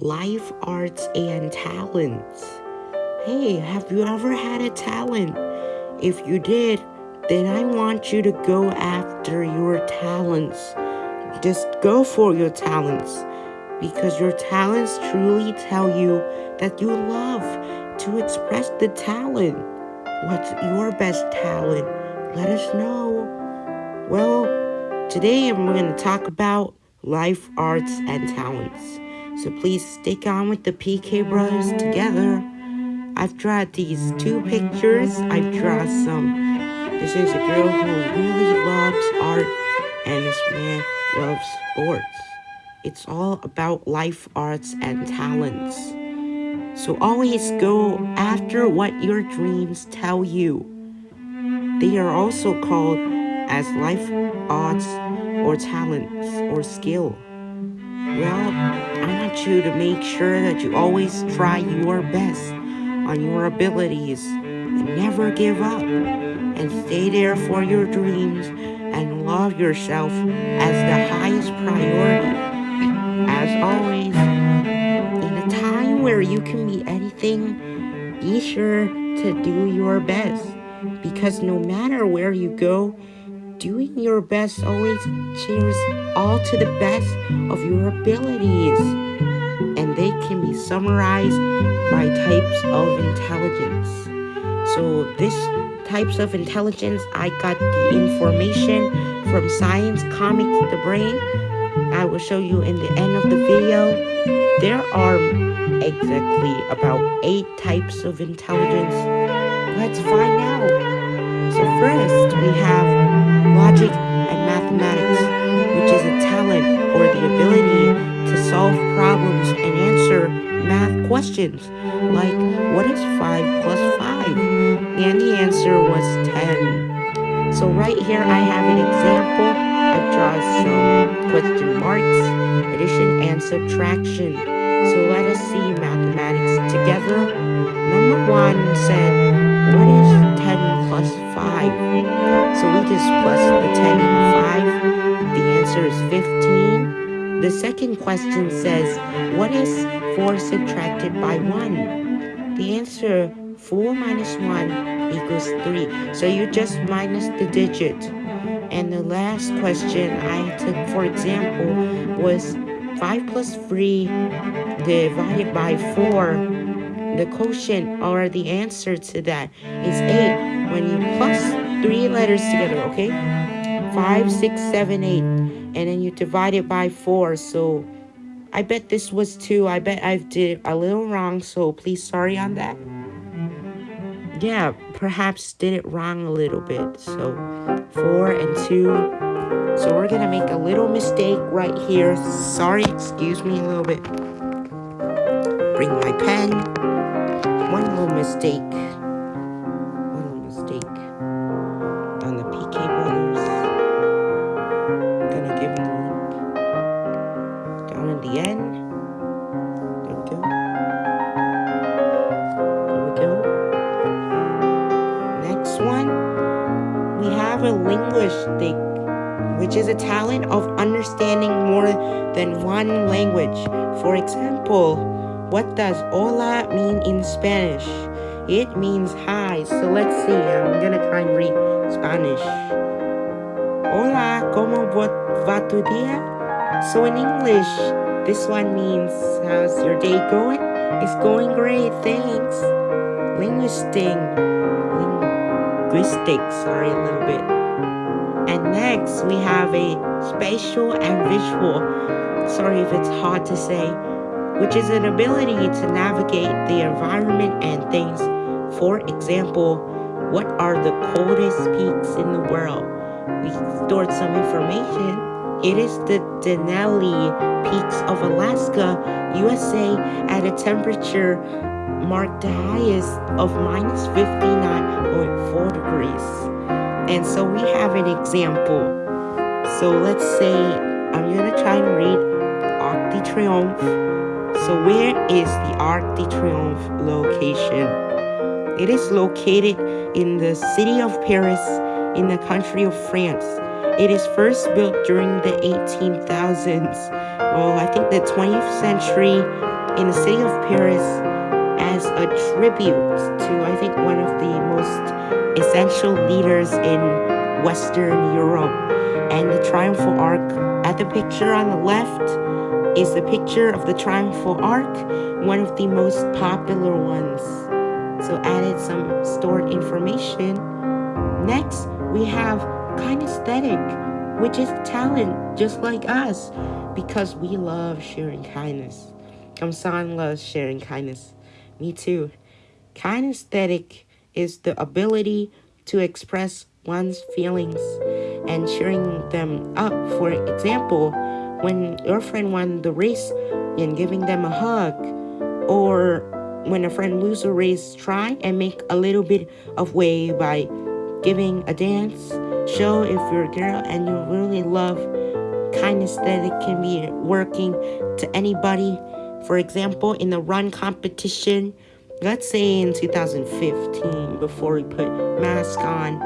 life, arts, and talents. Hey, have you ever had a talent? If you did, then I want you to go after your talents. Just go for your talents because your talents truly tell you that you love to express the talent. What's your best talent? Let us know. Well, today I'm going to talk about life, arts, and talents. So please stick on with the PK Brothers together. I've drawn these two pictures. I've drawn some. This is a girl who really loves art, and this man loves sports. It's all about life, arts, and talents. So always go after what your dreams tell you. They are also called as life, arts, or talents, or skill. Well, want you to make sure that you always try your best on your abilities and never give up and stay there for your dreams and love yourself as the highest priority as always, in a time where you can be anything, be sure to do your best. Because no matter where you go, doing your best always cheers all to the best of your abilities. Summarized by types of intelligence. So this types of intelligence, I got the information from Science Comics The Brain I will show you in the end of the video. There are exactly about eight types of intelligence. Let's find out. So first, questions, like what is 5 plus 5? And the answer was 10. So right here I have an example I draw some question marks, addition and subtraction. So let us see mathematics together. Number one said, what is 10 plus 5? So we just plus the 10 and 5. The answer is 15. The second question says, what is 4 subtracted by 1? The answer, 4 minus 1 equals 3. So you just minus the digit. And the last question I took, for example, was 5 plus 3 divided by 4. The quotient or the answer to that is 8 when you plus 3 letters together, okay? 5, 6, 7, 8. And then you divide it by 4. So I bet this was 2. I bet I did a little wrong, so please sorry on that yeah, perhaps did it wrong a little bit. So four and two. So we're gonna make a little mistake right here. Sorry, excuse me a little bit. Bring my pen. One little mistake. Talent of understanding more than one language. For example, what does hola mean in Spanish? It means hi. So let's see. I'm gonna try and read Spanish. Hola, ¿cómo va tu día? So in English, this one means how's your day going? It's going great, thanks. Linguistic, linguistic, sorry, a little bit. And next, we have a spatial and visual, sorry if it's hard to say, which is an ability to navigate the environment and things. For example, what are the coldest peaks in the world? We stored some information. It is the Denali Peaks of Alaska, USA, at a temperature marked the highest of minus 59.4 degrees. And so we have an example. So let's say I'm going to try and read Arc de Triomphe. So where is the Arc de Triomphe location? It is located in the city of Paris in the country of France. It is first built during the 18,000s. Well, I think the 20th century in the city of Paris as a tribute to, I think, one of the most essential leaders in Western Europe. And the Triumphal Arch at the picture on the left is the picture of the Triumphal Arch, one of the most popular ones. So added some stored information. Next, we have kinesthetic, which is talent just like us because we love sharing kindness. Kamsan loves sharing kindness. Me too. Kinesthetic is the ability to express one's feelings and cheering them up. For example, when your friend won the race and giving them a hug, or when a friend loses a race, try and make a little bit of way by giving a dance. Show if you're a girl and you really love kindness that it can be working to anybody. For example, in the run competition, let's say in 2015, before we put mask on.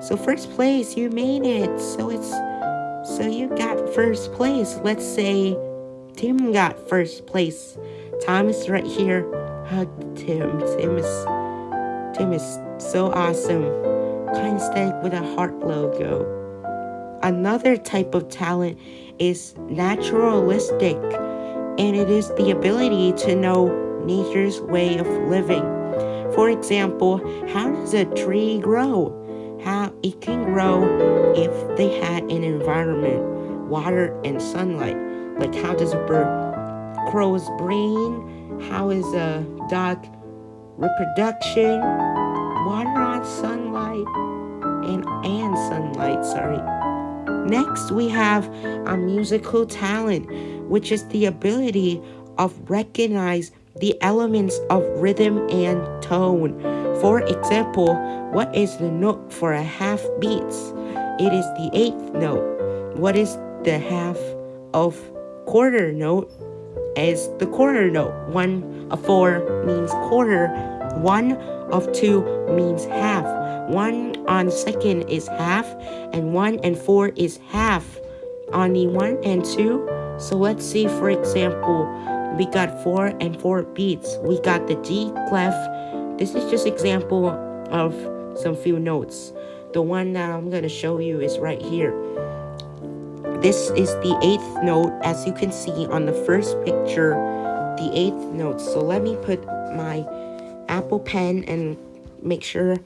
So first place, you made it. So it's so you got first place. Let's say Tim got first place. Thomas right here. Hug Tim. Tim is Tim is so awesome. Kind stay with a heart logo. Another type of talent is naturalistic, and it is the ability to know nature's way of living. For example, how does a tree grow? How it can grow if they had an environment, water and sunlight. Like how does a bird crow's brain? How is a dog reproduction? Water on sunlight and and sunlight, sorry. Next, we have a musical talent, which is the ability of recognize the elements of rhythm and tone. For example, what is the note for a half beat? It is the eighth note. What is the half of quarter note? Is the quarter note. One of four means quarter. One of two means half. One on second is half, and one and four is half. On the one and two, so let's see, for example, we got four and four beats. We got the G clef. This is just example of some few notes. The one that I'm gonna show you is right here. This is the eighth note, as you can see on the first picture, the eighth note. So let me put my Apple Pen and make sure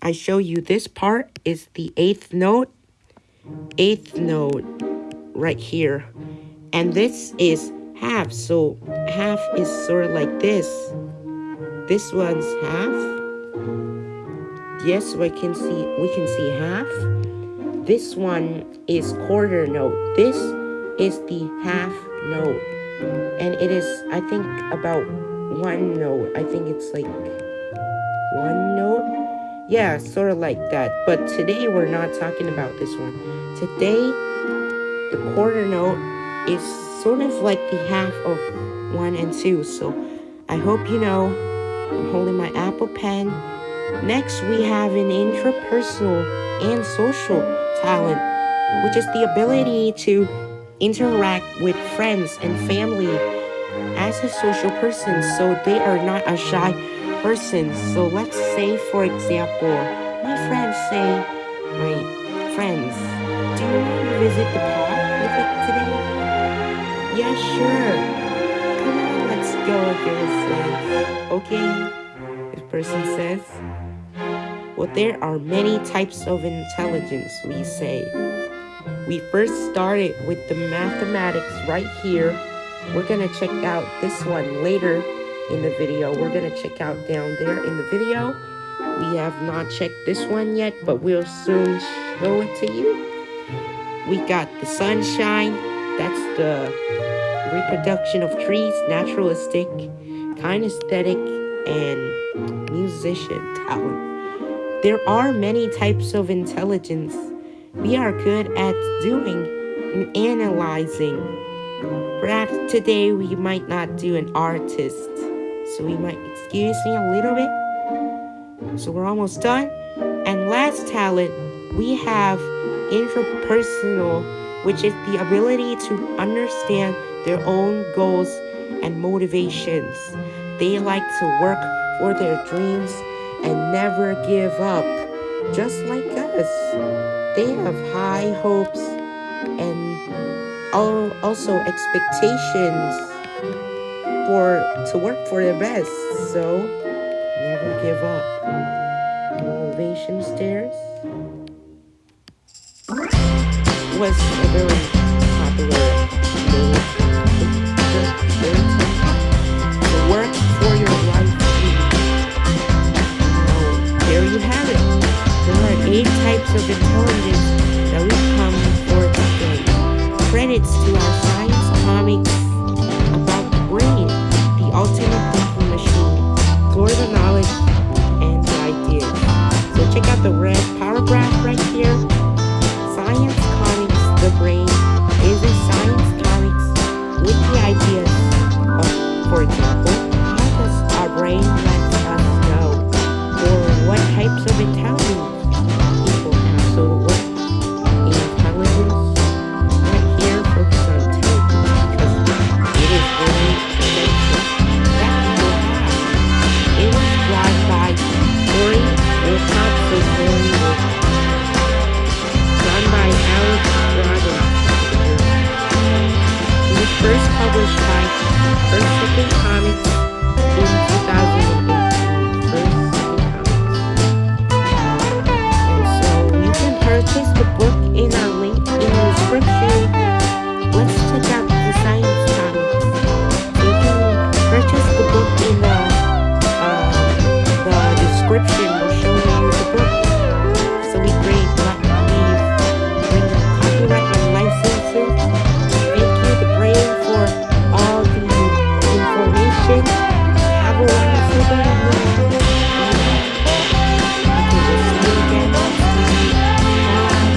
I show you this part is the eighth note, eighth note right here. And this is half, so half is sort of like this. This one's half. Yes, we can see we can see half. This one is quarter note. This is the half note. And it is, I think, about one note. I think it's like one note. Yeah, sort of like that. But today we're not talking about this one. Today, the quarter note is sort of like the half of one and two. So I hope you know I'm holding my Apple Pen. Next, we have an intrapersonal and social talent, which is the ability to interact with friends and family as a social person so they are not a shy person. So let's say, for example, my friends say, my friends, do you want to visit the park with it today? Yeah, sure. Come on, let's go, girl says. Okay, this person says. Well, there are many types of intelligence, we say. We first started with the mathematics right here. We're to check out this one later in the video. We're to check out down there in the video. We have not checked this one yet, but we'll soon show it to you. We got the sunshine. That's the reproduction of trees, naturalistic, kinesthetic, and musician talent. There are many types of intelligence we are good at doing and analyzing. Perhaps today we might not do an artist, so we might excuse me a little bit. So we're almost done. And last talent, we have intrapersonal, which is the ability to understand their own goals and motivations. They like to work for their dreams and never give up, just like us. They have high hopes and also expectations for to work for their best. So never give up. Motivation stairs was a very popular to work for your life oh, there you have it. There are eight types of intelligence that we come for today. Credits to our